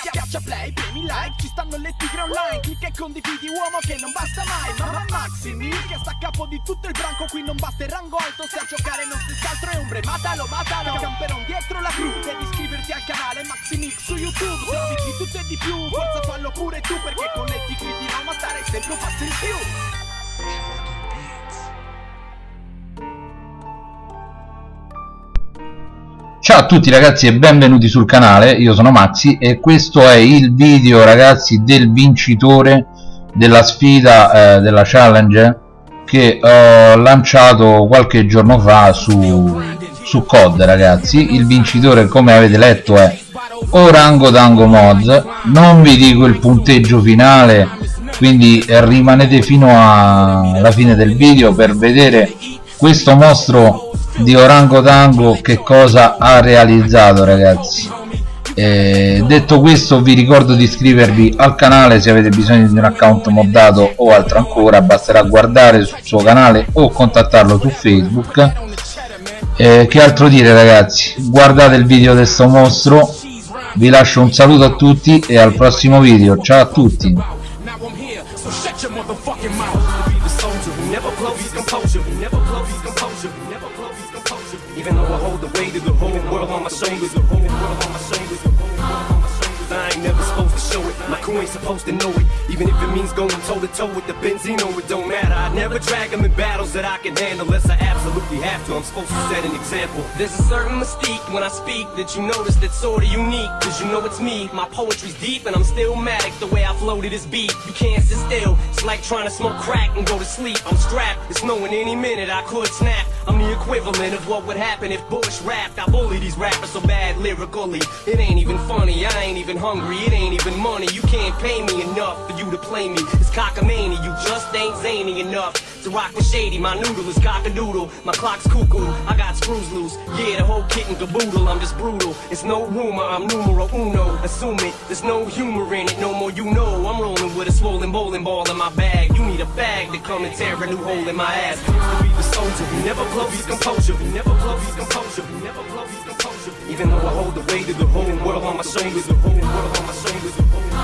Schiaccia play, premi like, ci stanno le tigre online. Clicca e condividi uomo che non basta mai. Mamma Maximi che sta a capo di tutto il branco Qui non basta il rango alto. Se a giocare non si altro è ombre Matalo, matalo, camperon dietro la cru Devi iscriverti al canale Maximix su YouTube. Serviti di tutto e di più, forza fallo pure tu Perché con le tigre di Roma stare sempre un passo in più Ciao a tutti ragazzi e benvenuti sul canale, io sono Maxi e questo è il video ragazzi del vincitore della sfida eh, della challenge che ho lanciato qualche giorno fa su, su COD ragazzi. Il vincitore come avete letto è Orango Dango Mods non vi dico il punteggio finale quindi rimanete fino alla fine del video per vedere questo mostro di Orango Tango che cosa ha realizzato ragazzi. Eh, detto questo vi ricordo di iscrivervi al canale se avete bisogno di un account moddato o altro ancora. Basterà guardare sul suo canale o contattarlo su facebook. Eh, che altro dire ragazzi? Guardate il video di questo mostro. Vi lascio un saluto a tutti e al prossimo video. Ciao a tutti my shoulders, the whole world on my shoulders, supposed to know it. Even if it means going toe to toe with the Benzino, it don't matter. I never drag them in battles that I can handle unless I absolutely have to. I'm supposed to set an example. There's a certain mystique when I speak that you notice that's sorta unique. Cause you know it's me. My poetry's deep and I'm still matic the way I flow to this beat. You can't sit still. It's like trying to smoke crack and go to sleep. I'm strapped. It's knowing any minute I could snap. I'm the equivalent of what would happen if Bush rapped. I bully these rappers so bad lyrically. It ain't even funny, I ain't even hungry, it ain't even money. You can't pay me enough for you to play me. It's cockamania, you just ain't zany enough to rock with shady. My noodle is cockadoodle, my clock's cuckoo. I got screws loose, yeah, the whole kit and caboodle. I'm just brutal. It's no rumor, I'm numero uno. Assume it, there's no humor in it, no more you know. I'm rolling with a swollen bowling ball in my bag. You need a bag to come and tear a new hole in my ass. Be the soldier who never blows his composure, who never blows his composure, who never blows his composure. Even though I hold the weight of the whole world on my shoulders, the whole world on my shoulders, the whole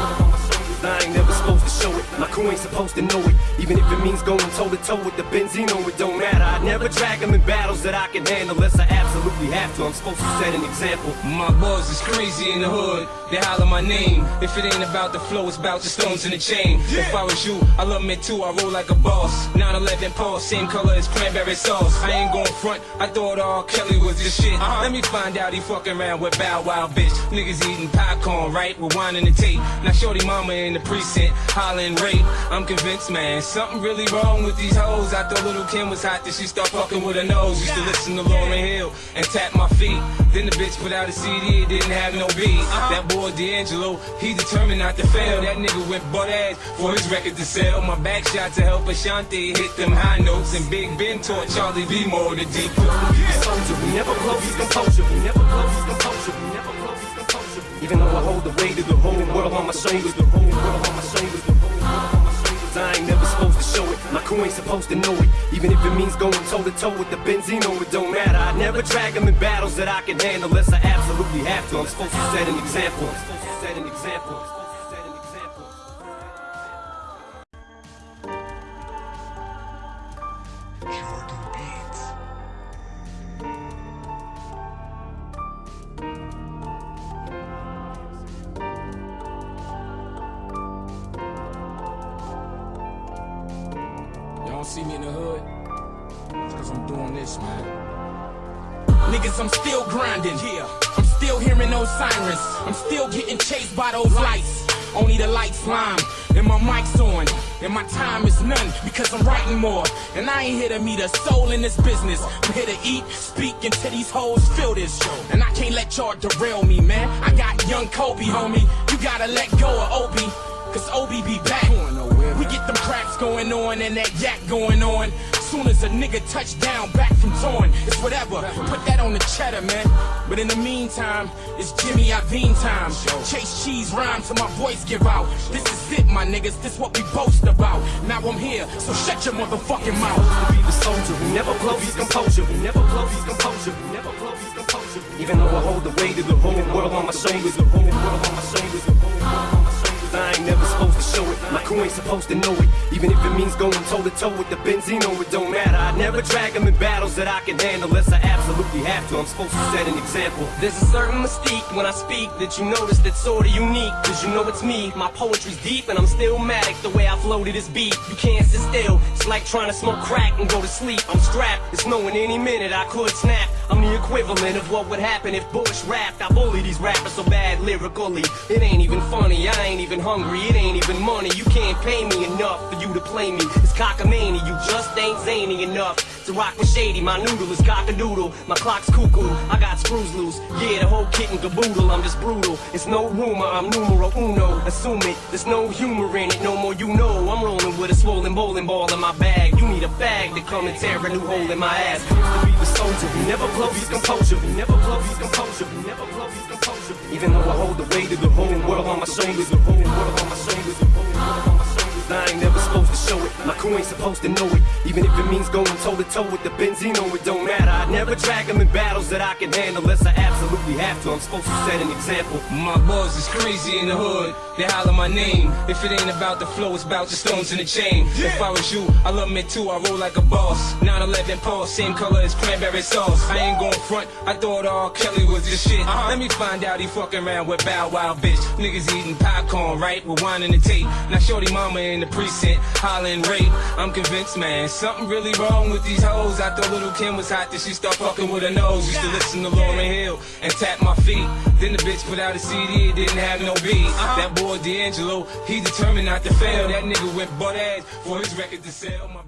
so it. My crew ain't supposed to know it. Even if it means going toe to toe with the Benzino, it don't matter. I never drag them in battles that I can handle unless I absolutely have to. I'm supposed to set an example. My boys is crazy in the hood. They holler my name. If it ain't about the flow, it's about the stones in the chain. If I was you, I love me too. I roll like a boss. 911 Porsche, same color as cranberry sauce. I ain't going front. I thought R. Kelly was this shit. Uh-huh. Let me find out he fucking around with Bow Wow, bitch. Niggas eating popcorn, right? Rewinding the tape. Now shorty mama in the precinct, hollering rape. I'm convinced, man, something really wrong with these hoes. I thought little Kim was hot, then she start fucking with her nose. Used to listen to Lauryn Hill and tap my feet. Then the bitch put out a CD, it didn't have no beat. Uh-huh. That boy D'Angelo, he determined not to fail. That nigga went butt ass for his record to sell. My back shot to help Ashanti hit them high notes. And Big Ben taught Charli Baltimore the deep. Soldier, we never blow his composure, we never blow his composure, we never. Even though I hold the weight of the whole world on my shoulders, the whole world on my shoulders, the whole world on my shoulders. I ain't never supposed to show it. My crew ain't supposed to know it. Even if it means going toe to toe with the Benzino, it don't matter. I never drag them in battles that I can handle unless I absolutely have to. I'm supposed to set an example. Set an example. Don't see me in the hood? It's cause I'm doing this, man. Niggas, I'm still grinding. Yeah. I'm still hearing those sirens. I'm still getting chased by those lights. Only the lights lime, and my mic's on, and my time is none because I'm writing more. And I ain't here to meet a soul in this business. I'm here to eat, speak, until these hoes feel this. Show. And I can't let y'all derail me, man. I got young Kobe, homie. You gotta let go of Obi, cause Obi be back. We get them craps going on and that yak going on. Soon as a nigga touch down back from torn, it's whatever. Put that on the cheddar, man. But in the meantime, it's Jimmy Iovine time. Chase cheese rhymes till my voice give out. This is it, my niggas. This what we boast about. Now I'm here, so shut your motherfucking mouth. be the soldier who never blows his composure, who never blows his composure, never blows his composure. Even though I hold the weight of the whole world on my shoulders, the whole world on my shoulders, the whole world on my shoulders. I ain't never supposed to show it. My crew ain't supposed to know it. Even if it means going toe to toe with the Benzino, it don't matter. I never drag them in battles that I can handle unless I absolutely have to. I'm supposed to set an example. There's a certain mystique when I speak that you notice that's sorta unique. Cause you know it's me. My poetry's deep and I'm still matic the way I flow to this beat. You can't sit still. Like trying to smoke crack and go to sleep. I'm strapped. It's knowing any minute I could snap. I'm the equivalent of what would happen if Bush rapped. I bully these rappers so bad lyrically. It ain't even funny. I ain't even hungry. It ain't even money. You can't pay me enough for you to play me. It's cockamamie. You just ain't zany enough to rock with shady. My noodle is cockadoodle. My clock's cuckoo. I got screws loose. Yeah, the whole kit and caboodle. I'm just brutal. It's no rumor. I'm numero uno. Assume it. There's no humor in it. No more you know. I'm rolling with a swollen bowling ball in my bag. You need a bag to come and tear a new hole in my ass. Used to be the soldier. We never blow his composure. We never blow his composure. We never blow his composure. Even though I hold the weight of the whole world on my shoulders. The whole world on my shoulders. The whole world on my shoulders. I ain't never supposed to show it. My crew ain't supposed to know it. Even if it means going toe to toe with the Benzino, it don't matter. I never drag them in battles that I can handle unless I absolutely have to. I'm supposed to set an example. My boys is crazy in the hood. They holler my name. If it ain't about the flow, it's about the stones in the chain. If I was you, I love me too. I roll like a boss. 911 Porsche, same color as cranberry sauce. I ain't going front. I thought R. Kelly was the shit. Uh-huh. Let me find out he fucking around with Bow Wow, bitch. Niggas eating popcorn, right? Rewinding the tape. Now shorty mama in the precinct, hollering rape. I'm convinced, man, something really wrong with these hoes. I thought little Kim was hot, then she start fucking with her nose. Used to listen to Lauryn Hill and tap my feet. Then the bitch put out a CD, it didn't have no beat. Uh-huh. That boy D'Angelo, he determined not to fail. That nigga went butt ass for his record to sell. My